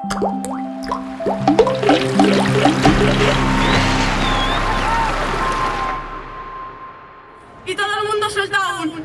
Y todo el mundo suelta un...